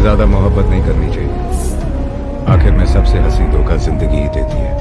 ज़्यादा मोहब्बत नहीं करनी चाहिए। आखिर में सबसे हँसी धोखा ज़िंदगी ही देती है।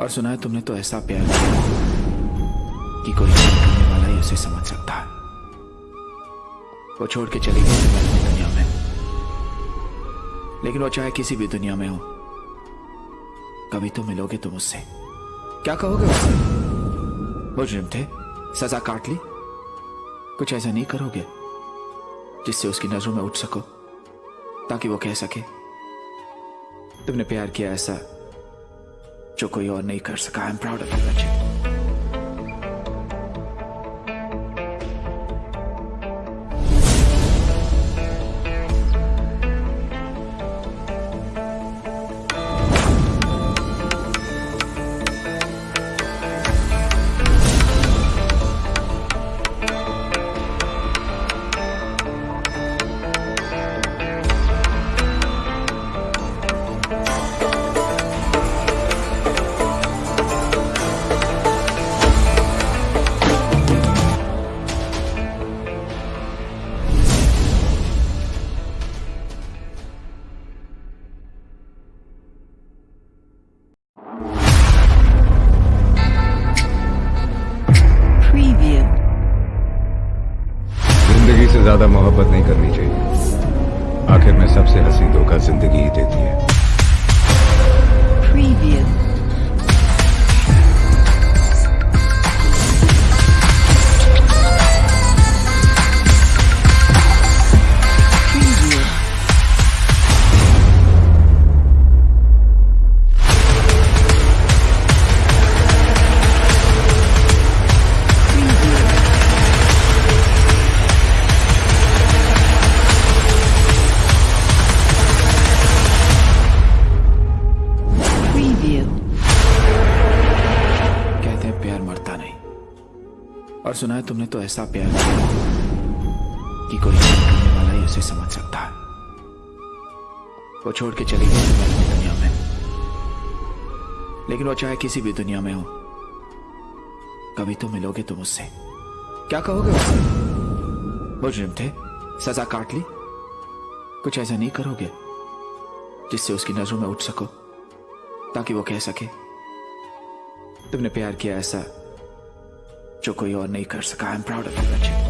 और सुना है तुमने तो ऐसा प्यार किया कि कोई करने वाला ही उसे समझ सकता है। वो छोड़ के चली गई दुनिया में। लेकिन वो चाहे किसी भी दुनिया में हो, कभी तो मिलोगे तुम उससे क्या कहोगे उससे मुजरिम थे सजा काट ली? कुछ ऐसा नहीं करोगे जिससे उसकी नज़रों में उठ सको, ताकि वो कह सके, तुमने प्यार किया ऐसा जो कोई और नहीं कर सका I am proud of you बच्चे ज़्यादा मोहब्बत नहीं करनी चाहिए आखिर में सबसे हँसी धोखा ज़िंदगी ही देती है Preview. और सुना है तुमने तो ऐसा प्यार किया कि कोई करने वाला ही उसे समझ सकता है। वो छोड़ के चली गई तुम्हें अपनी दुनिया में। लेकिन वो चाहे किसी भी दुनिया में हो, कभी तो मिलोगे तुम उससे क्या कहोगे उससे मुजरिम थे? सजा काट ली? कुछ ऐसा नहीं करोगे जिससे उसकी नज़रों में उठ सको, ताकि वो कह सके, तुमने प्यार किया ऐसा जो कोई और नहीं कर सका I am proud of you